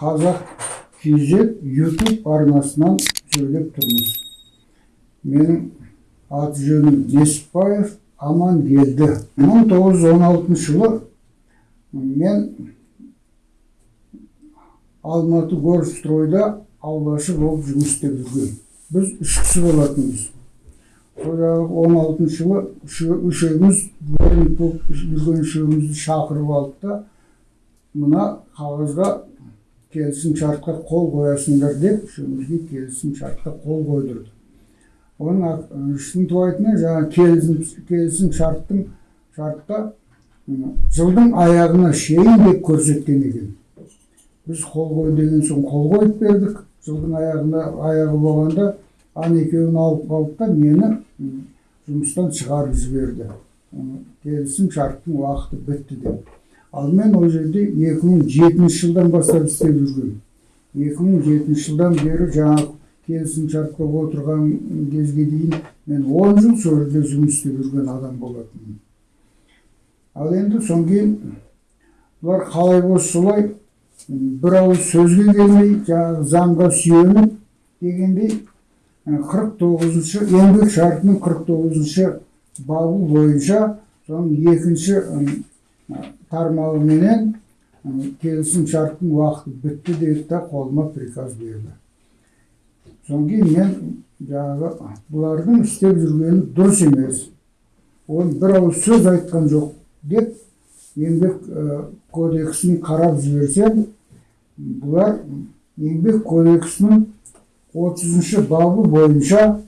қазақ кз ютуб арнасынан сөйлеп тұрмыз. Менің аты жөнім несіпбаев амангелді. мың тоғыз жүз он алтыншы жылы мен алматы горстройда аулашы болып жұмыс істеп жүрген біз үш кісі болатынбыз. Жаңағы он алтыншы жылы үшеу- үшеуміз болып жүрген шақырып алды да мына қағазға келісім шартқа қол қоясыңдар деп үшеумізге келісім шартқа қол қойдырды оның шынтуайтына жаңағы келісім келісім шарттың шартта жылдың аяғына шейін деп көрсеткен екен біз қол қой деген соң қол қойып бердік жылдың аяғында аяғы болғанда ана екеуін алып қалды да мені жұмыстан шығарып жіберді келісім шарттың уақыты бітті деп ал мен ол жерде 2007 жылдан бастап істеп жүргенмін 2007 жылдан бері жаңағы келісім шартқа отырған кезге дейін мен 10 жыл сол жерде жұмыс істеп жүрген адам болатынмын ал енді содан кейін бұлар қалай болса солай бір ауыз сөзге келмей жаңағы заңға сүйеніп дегендей қырық тоғызыншы еңбек шартының қырық тоғызыншы бабы бойынша соның екінші тармағыменен м, келісім шарттың уақыты бітті деді да қолыма приказ берді. Содан кейін мен жаңағы бұлардың істеп жүргені дұрыс емес. Оны бір ауыз сөз айтқан жоқ деп еңбек кодексін қарап жіберсем бұлар еңбек кодексінің отызыншы бабы бойынша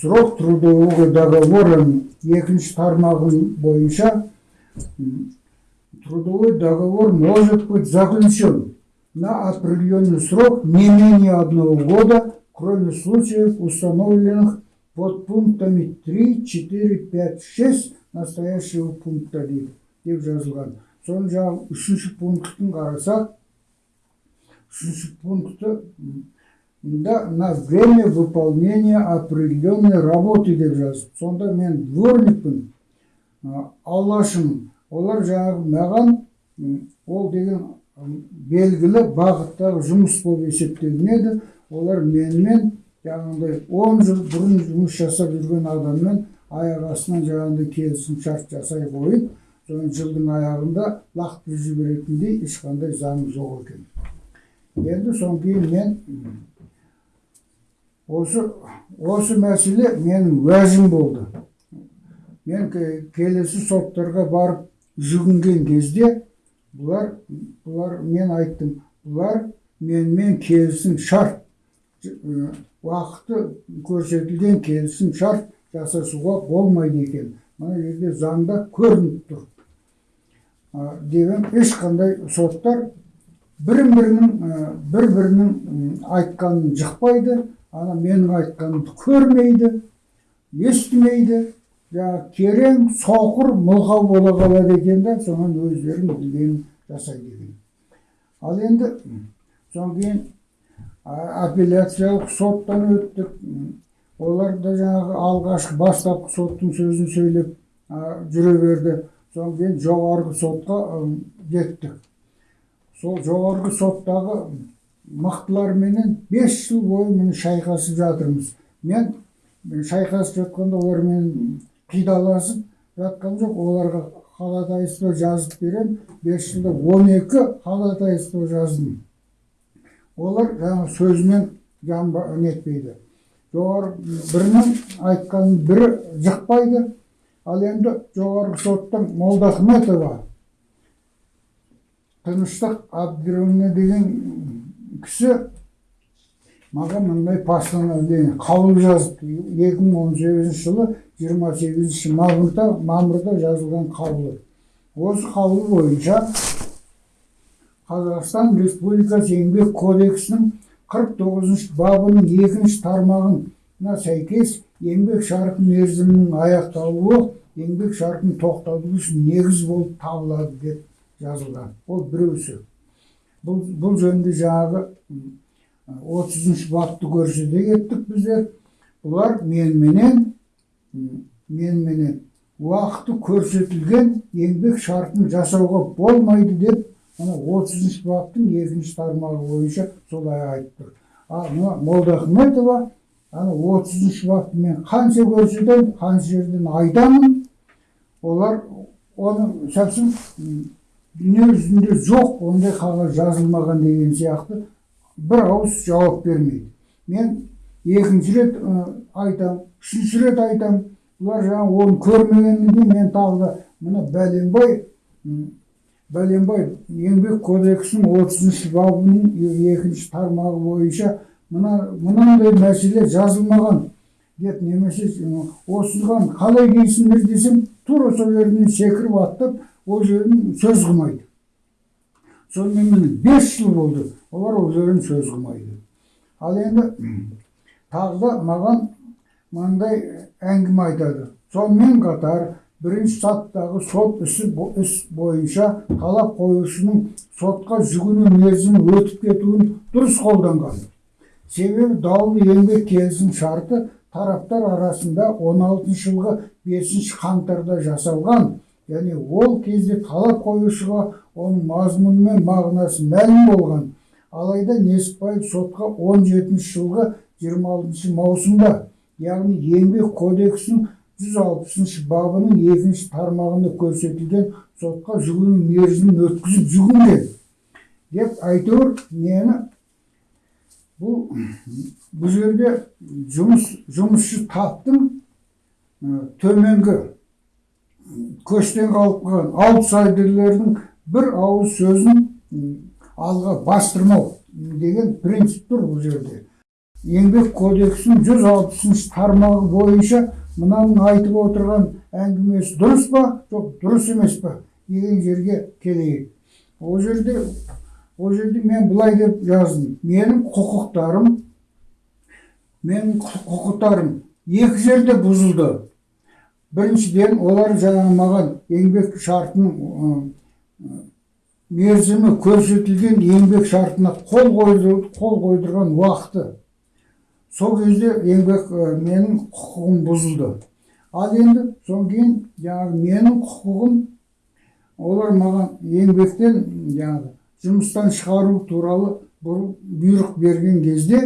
срок трудового договора екінші тармағын бойынша трудовой договор может быть заключен на определенный срок не менее одного года, кроме случаев, установленных под пунктами 3, 4, 5, 6 настоящего пункта дейді деп жазылған. Соны жаңағы үшінші пунктін қарасақ, үшінші пункті м, да на время выполнения определенной работы деп жазып. Сонда мен дворникпін, а, аулашымын. Олар жаңағы маған ол деген белгілі бағыттағы жұмыс болып есептелінеді. Олар менімен жаңағыдай 10 жыл бұрын жұмыс жасап жүрген адаммен аяқ астынан жаңағыдай келісім шарт жасай қойып, жылдың аяғында лақтырып жіберетіндей ешқандай заң жоқ екен. Енді содан кейін мен осы осы мәселе менің уәжім болды. Мен ке- келесі соттарға барып жүгінген кезде бұлар бұлар мен айттым бұлар менімен келісім шарт уақыты көрсетілген келісім шарт жасасуға болмайды екен. Мына жерде заңда көрініп тұр. Деген ешқандай соттар бірін бірінің бір бірінің айтқанын жықпайды ана менің айтқанымды көрмейді естімейді. Жаңағы керең соқыр мылқау бола қалады екен да соған өздерің білгенін жасайды екен ал енді содан кейін апелляциялық соттан өттік олар да жаңағы алғашқы бастапқы соттың сөзін сөйлеп жүре берді содан кейін жоғарғы сотқа жеттік сол жоғарғы соттағы мықтыларменен бес жыл бойы міне шайқасып жатырмыз мен шайқасып жатқанда олармен қидаласып жатқан жоқ. Оларға ходатайство жазып беремін бес жылда он екі ходатайство жаздым. Олар жаңағы сөзімен нетпейді. Жоғары бірінің айтқанын бірі жықпайды. Ал енді жоғарғы соттың молдахметова тыныштық абдировна деген кісі маған мындай постановление қаулы жазыпты. Екі мың он сегізінші жылы жиырма сегізінші мамырда мамырда жазылған қаулы. Осы қаулы бойынша қазақстан республикасы еңбек кодексінің қырық тоғызыншы бабының екінші тармағына сәйкес еңбек шарты мерзімінің аяқталуы еңбек шартын тоқтату үшін негіз болып табылады деп жазылған. Ол біреусі. Бұл, бұл жаңағы отызыншы бапты көрсете кеттік біздер. Бұлар меніменен м, меніменен уақыты көрсетілген еңбек шартын жасауға болмайды деп мына отызыншы баптың екінші тармағы бойынша солай айтып тұр. Ал мына молдахметова ана отызыншы бапты мен қанша көрсетемін қанша жерден айтамын олар оны совсем дүние жүзінде жоқ ондай қағаз жазылмаған деген сияқты бір ауыз жауап бермейді. Мен екінші рет айтамын үшінші рет айтамын бұлар жаңағы оны көрмегеннен мен тағы да мына бәленбай бәленбай еңбек кодексінің отызыншы бабының екінші тармағы бойынша мына мынандай мәселе жазылмаған деп немесе осыған қалай дейсіңдер десем тура сол жерінен секіріп аттап ол жерін сөз қылмайды. Сонымен міне бес жыл болды олар ол жерін сөз қылмайды. Ал енді тағы да маған мынандай әңгіме айтады сонымен қатар бірінші сатыдағы сот ісі іс бойынша талап қоюшының сотқа жүгіну мерзімі өтіп кетуін дұрыс қолданған себебі даулы еңбек келісім шарты тараптар арасында 16 жылғы 5 қаңтарда жасалған яғни ол кезде талап қоюшыға оның мазмұны мен мағынасы мәлім болған алайда несіпбаев сотқа 17 жылғы 26 маусымда яғни еңбек кодексінің 160 бабының екінші тармағында көрсетілген сотқа жүгіну мерзімін өткізіп жүгінген деп әйтеуір мені бұл бұл жерде жұмыс жұмысшы таптың төменгі көштен қалып қалған аутсайдерлердің бір ауыз сөзін алға бастырмау деген принцип тұр бұл жерде еңбек кодексінің 160 тармағы бойынша мынаның айтып отырған әңгімесі дұрыс па? Жоқ дұрыс емес па? деген жерге келейік. Ол жерде ол жерде мен былай деп жаздым. Менің құқықтарым менің құқ- құқықтарым екі жерде бұзылды. Біріншіден олар жаңағы маған еңбек шартының мерзімі көрсетілген еңбек шартына қол қол қойдырған уақыты. Сол кезде еңбек менің құқығым бұзылды ал енді содан кейін жаңағы менің құқығым олар маған еңбектен жаңағы жұмыстан шығару туралы бұр- бұйрық берген кезде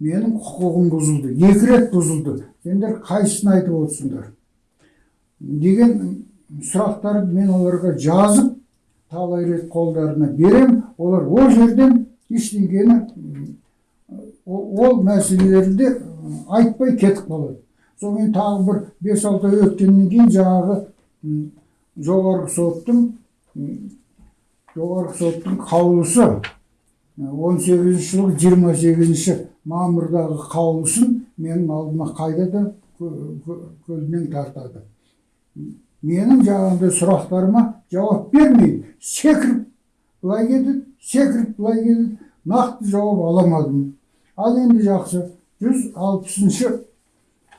менің құқығым бұзылды екі рет бұзылды сендер қайсысын айтып отырсыңдар деген сұрақтарды мен оларға жазып талай рет қолдарына берем олар ол жерден ештеңені ол мәселелерді айтпай кетіп қалады сонымен тағы бір бес алты ай өткеннен кейін жаңағы жоғарғы соттың жоғарғы соттың қаулысы он сегізінші жылғы жиырма сегізінші мамырдағы қаулысын менің алдыма кө- көлденең тартады менің жаңағыдай сұрақтарыма жауап бермейді секіріп былай кетеді секіріп былай кетеді нақты жауап ала алмадым ал енді жақсы жүз алпысыншы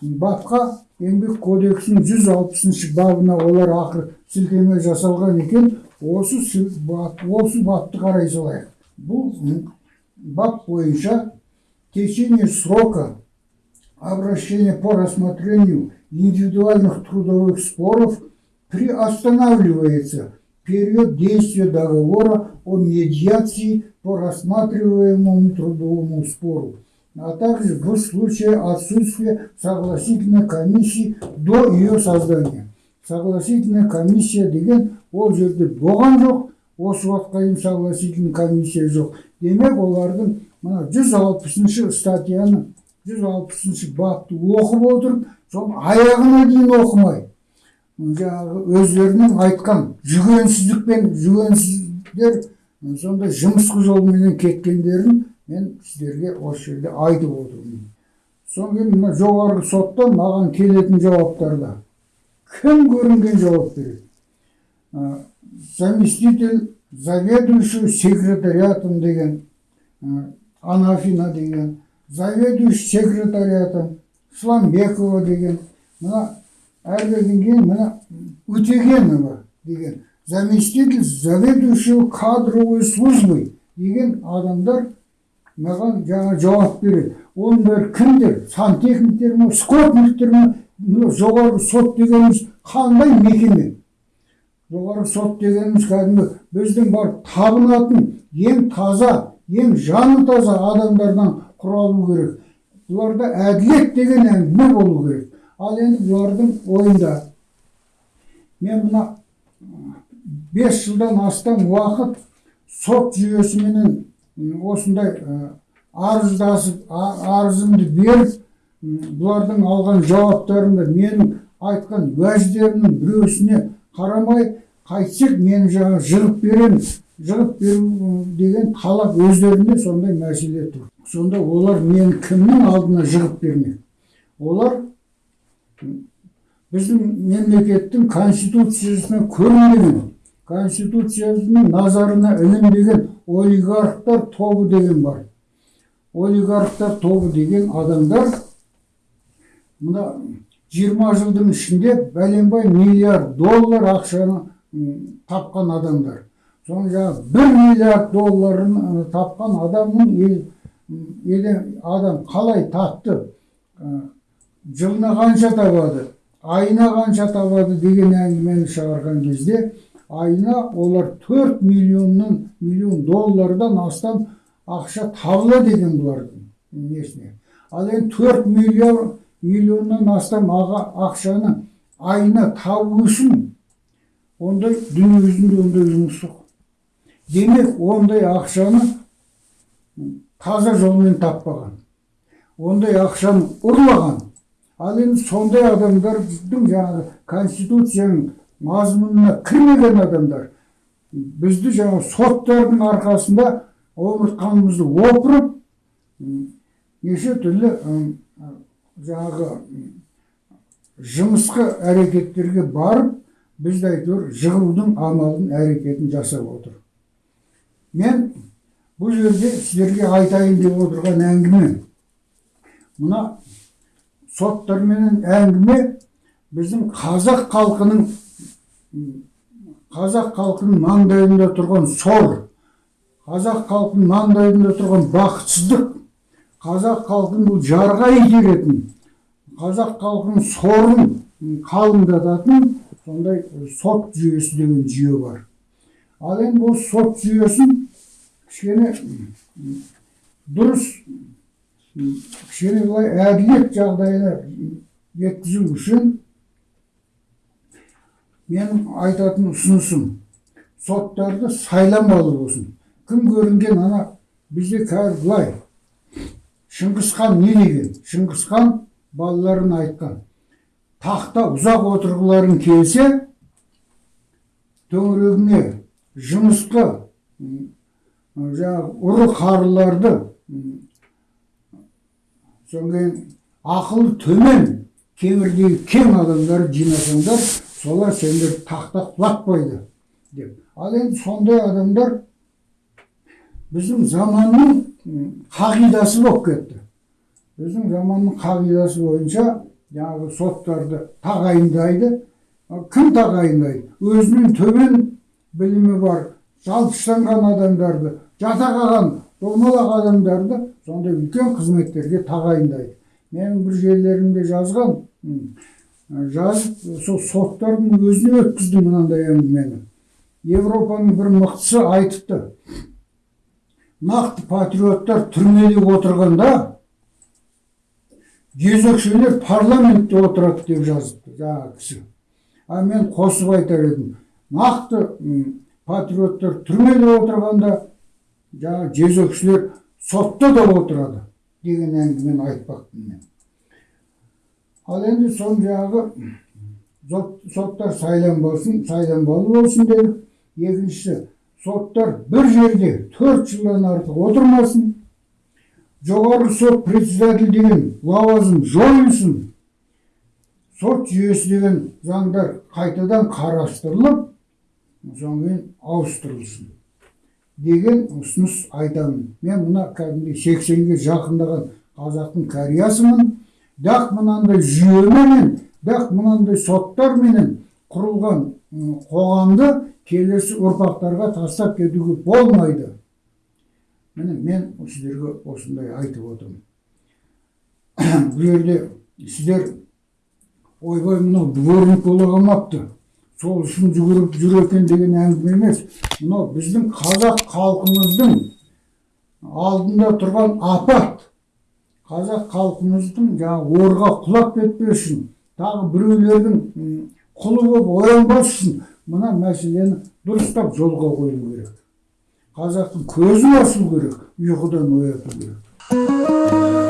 бапқа еңбек кодексінің жүз алпысыншы бабына олар ақыры сілтеме жасалған екен осы осы бапты қарай салайық. Бұл бап бойынша течение срока обращения по рассмотрению индивидуальных трудовых споров приостанавливается. Период действия договора о медиации по рассматриваемому трудовому спору, а также в случае отсутствия согласительной комиссии до ее создания. Согласительная комиссия деген ол жерде болған жоқ, осы уақытқа дейін согласительный комиссия жоқ. Демек олардың мына 160 статьяны 160 бапты оқып отырып, соны аяғына дейін оқымай, жаңағы өздерінің айтқан жүгенсіздікпен жүгенсіздер сондай жымысқы жолменен кеткендерін мен сіздерге осы жерде айтып отырмын содан кейін мына жоғарғы соттан маған келетін жауаптарда кім көрінген жауап береді заместитель заведующего секретариатом деген анафина деген заведующий секретариатом сламбекова деген мына әрбірден кейін мына өтегенова деген заместитель заведующего кадровой службой деген адамдар маған жаңа жауап береді оның бәрі кімдер сантехниктер ме скотниктер мына жоғарғы сот дегеніміз қандай мекеме жоғарғы сот дегеніміз кәдімгі біздің бар табынатын ең таза ең жаны таза адамдардан құралу керек бұларда әділет деген әңгіме болу керек ал енді бұлардың ойында. Мен мына бес жылдан астам уақыт сот жүйесіменен осындай арыздасып арызымды беріп бұлардың алған жауаптарында менің айтқан уәждерімнің біреусіне қарамай қайтсек мені жаңа жығып беремін жығып беру деген талап өздерінде сондай мәселе тұр. Сонда олар мені кімнің алдына жығып бермек? Олар біздің мемлекеттің конституциясына көрінбеген конституциясының назарына ілінбеген олигархтар тобы деген бар олигархтар тобы деген адамдар мына жиырма жылдың ішінде бәленбай миллиард доллар ақшаны тапқан адамдар соның жаңағы бір миллиард долларын тапқан адамның ел, адам қалай тапты жылына қанша табады айына қанша табады деген әңгімені шығарған кезде айына олар 4 миллионнан миллион доллардан астам ақша табыла деген бұлардың несіне ал енді 4 миллион миллионнан астам аға ақшаны айына табу үшін ондай дүние жүзінде ондай жұмыс жоқ демек ондай ақшаны таза жолмен таппаған ондай ақшаны ұрлаған ал енді сондай адамдардың жаңағы конституцияның мазмұнына кірмеген адамдар бізді жаңағы соттардың арқасында омыртқамызды опырып неше түрлі жаңағы жымысқы әрекеттерге барып бізді әйтеуір жығудың амалын әрекетін жасап отыр мен бұл жерде сіздерге айтайын деп отырған әңгіме мына соттарменен әңгіме біздің қазақ халқының қазақ халқының маңдайында тұрған сор қазақ халқының маңдайында тұрған бақытсыздық қазақ халқын бұл жарға итеретін қазақ халқының сорын қалыңдататын сондай сот жүйесі деген жүйе бар. Ал енді бұл сот жүйесін кішкене дұрыс кішкене былай әділет жағдайына жеткізу үшін менің айтатын ұсынысым соттарды сайланбалы болсын кім көрінген ана бізде қазір былай шыңғысхан не деген шыңғысхан балаларына айтқан тақта ұзақ отырғыларың келсе төңірегіне жымысқы жаңағы ұры қарыларды содан кейін ақылы төмен кемірдегі кең адамдарды жинасаңдар солар сендер тақта құлатпайды деп ал енді сондай адамдар біздің заманның қағидасы болып кетті біздің заманның қағидасы бойынша жаңағы соттарды тағайындайды кім тағайындайды өзінен төмен білімі бар жалпыштанған адамдарды жата қалған домалақ адамдарды сондай үлкен қызметтерге тағайындайды. Менің бір жерлерімде жазған жазып сол соттардың өзіне өткіздім мынандай әңгімені. Европаның бір мықтысы айтыпты. Нақты патриоттар түрмеде отырғанда жезөкшелер парламентте отырады деп жазыпты жаңағы кісі. А мен қосып айтар едім. Нақты патриоттар түрмеде отырғанда жаңағы жезөкшелер сотта да отырады деген әңгімені айтпақпын мен ал енді соны жаңағы сот- соттар сайланбасын сайланбалы болсын дедік екіншісі соттар бір жерде төрт жылдан артық отырмасын жоғарғы сот председатель деген лауазым жойылсын сот жүйесі деген заңдар қайтадан қарастырылып содан кейін ауыстырылсын деген ұсыныс айтамын мен мына кәдімгі сексенге жақындаған қазақтың кәриясымын бірақ мынандай жүйеменен бірақ мынандай соттарменен құрылған қоғамды келесі ұрпақтарға тастап кетуге болмайды. Міне мен сіздерге осындай айтып отырмын. Бұл жерде сіздер ойбай мынау дворник бола қалмапты. Сол үшін жүгіріп жүр екен деген әңгіме емес. Мынау біздің қазақ халқымыздың алдында тұрған апат. Қазақ халқымыздың жаңағы орға құлап кетпес үшін тағы біреулердің құлы болып оянбас үшін мына мәселені дұрыстап жолға қою керек. Қазақтың көзін ашу керек ұйқыдан ояту керек.